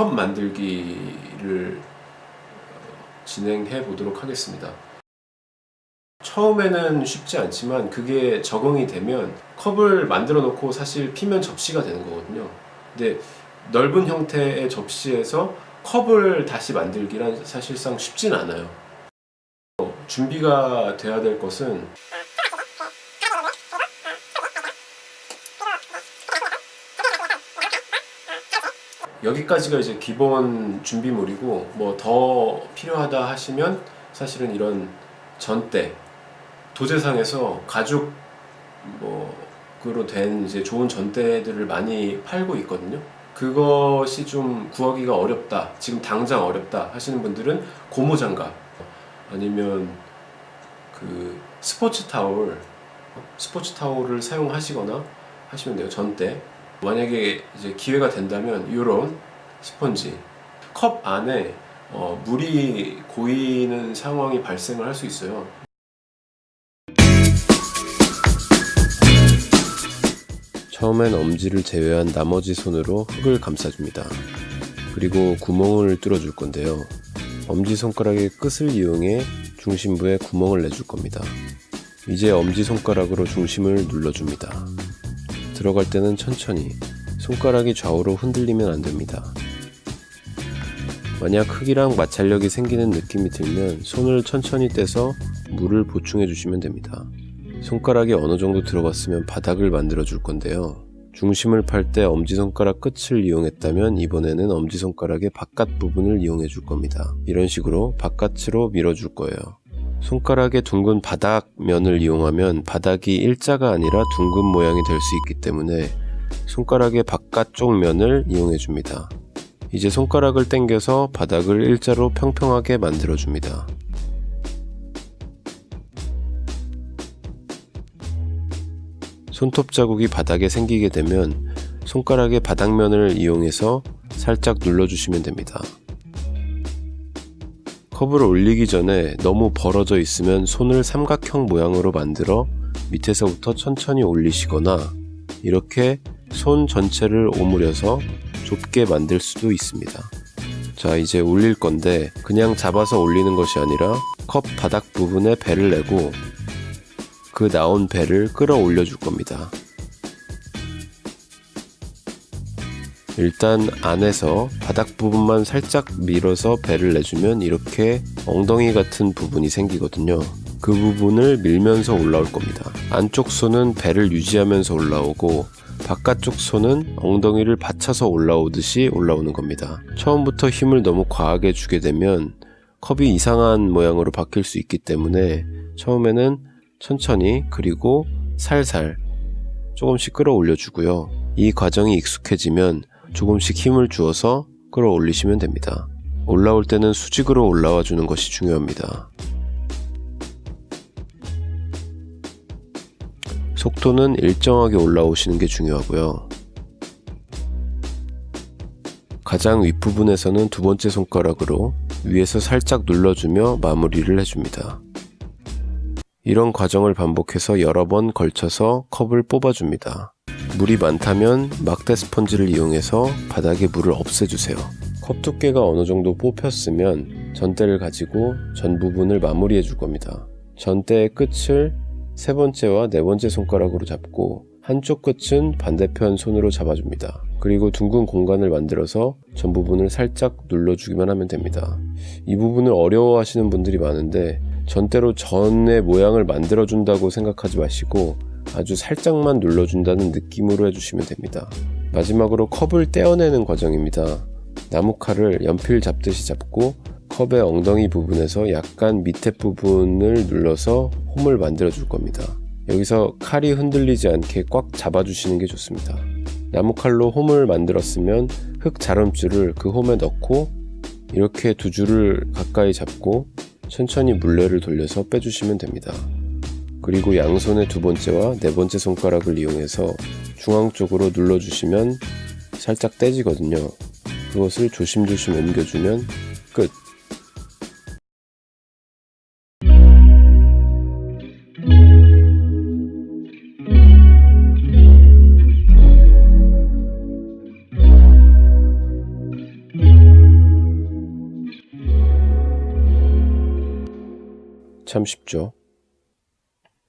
컵 만들기를 어, 진행해 보도록 하겠습니다. 처음에는 쉽지 않지만 그게 적응이 되면 컵을 만들어 놓고 사실 피면 접시가 되는 거거든요. 근데 넓은 형태의 접시에서 컵을 다시 만들기란 사실상 쉽진 않아요. 어, 준비가 돼야 될 것은 여기까지가 이제 기본 준비물이고 뭐 더 필요하다 하시면 사실은 이런 전대 도제상에서 가죽 뭐그로 된 이제 좋은 전대들을 많이 팔고 있거든요. 그것이 좀 구하기가 어렵다. 지금 당장 어렵다 하시는 분들은 고무장갑 아니면 그 스포츠 타올 스포츠 타올을 사용하시거나 하시면 돼요. 전대 만약에 이제 기회가 된다면 이런 스펀지 컵 안에 어, 물이 고이는 상황이 발생을 할 수 있어요. 처음엔 엄지를 제외한 나머지 손으로 흙을 감싸줍니다. 그리고 구멍을 뚫어줄 건데요. 엄지손가락의 끝을 이용해 중심부에 구멍을 내줄 겁니다. 이제 엄지손가락으로 중심을 눌러줍니다. 들어갈 때는 천천히 손가락이 좌우로 흔들리면 안됩니다. 만약 흙이랑 마찰력이 생기는 느낌이 들면 손을 천천히 떼서 물을 보충해 주시면 됩니다. 손가락이 어느 정도 들어갔으면 바닥을 만들어 줄 건데요. 중심을 팔 때 엄지손가락 끝을 이용했다면 이번에는 엄지손가락의 바깥 부분을 이용해 줄 겁니다. 이런 식으로 바깥으로 밀어 줄 거예요. 손가락의 둥근 바닥 면을 이용하면 바닥이 일자가 아니라 둥근 모양이 될 수 있기 때문에 손가락의 바깥쪽 면을 이용해 줍니다. 이제 손가락을 당겨서 바닥을 일자로 평평하게 만들어 줍니다. 손톱 자국이 바닥에 생기게 되면 손가락의 바닥면을 이용해서 살짝 눌러주시면 됩니다. 컵을 올리기 전에 너무 벌어져 있으면 손을 삼각형 모양으로 만들어 밑에서부터 천천히 올리시거나 이렇게 손 전체를 오므려서 좁게 만들 수도 있습니다. 자 이제 올릴 건데 그냥 잡아서 올리는 것이 아니라 컵 바닥 부분에 배를 내고 그 나온 배를 끌어 올려 줄 겁니다. 일단 안에서 바닥 부분만 살짝 밀어서 배를 내주면 이렇게 엉덩이 같은 부분이 생기거든요. 그 부분을 밀면서 올라올 겁니다. 안쪽 손은 배를 유지하면서 올라오고 바깥쪽 손은 엉덩이를 받쳐서 올라오듯이 올라오는 겁니다. 처음부터 힘을 너무 과하게 주게 되면 컵이 이상한 모양으로 바뀔 수 있기 때문에 처음에는 천천히 그리고 살살 조금씩 끌어올려 주고요. 이 과정이 익숙해지면 조금씩 힘을 주어서 끌어올리시면 됩니다. 올라올 때는 수직으로 올라와 주는 것이 중요합니다. 속도는 일정하게 올라오시는 게 중요하고요. 가장 윗부분에서는 두 번째 손가락으로 위에서 살짝 눌러주며 마무리를 해줍니다. 이런 과정을 반복해서 여러 번 걸쳐서 컵을 뽑아줍니다. 물이 많다면 막대 스펀지를 이용해서 바닥에 물을 없애주세요. 컵 두께가 어느 정도 뽑혔으면 전대를 가지고 전 부분을 마무리해 줄 겁니다. 전대의 끝을 세 번째와 네 번째 손가락으로 잡고 한쪽 끝은 반대편 손으로 잡아줍니다. 그리고 둥근 공간을 만들어서 전 부분을 살짝 눌러주기만 하면 됩니다. 이 부분을 어려워하시는 분들이 많은데 전대로 전의 모양을 만들어준다고 생각하지 마시고 아주 살짝만 눌러준다는 느낌으로 해주시면 됩니다. 마지막으로 컵을 떼어내는 과정입니다. 나무칼을 연필 잡듯이 잡고 컵의 엉덩이 부분에서 약간 밑에 부분을 눌러서 홈을 만들어 줄 겁니다. 여기서 칼이 흔들리지 않게 꽉 잡아주시는 게 좋습니다. 나무칼로 홈을 만들었으면 흙 자름줄을 그 홈에 넣고 이렇게 두 줄을 가까이 잡고 천천히 물레를 돌려서 빼주시면 됩니다. 그리고 양손의 두 번째와 네 번째 손가락을 이용해서 중앙 쪽으로 눌러주시면 살짝 떼지거든요. 그것을 조심조심 옮겨주면 끝! 참 쉽죠?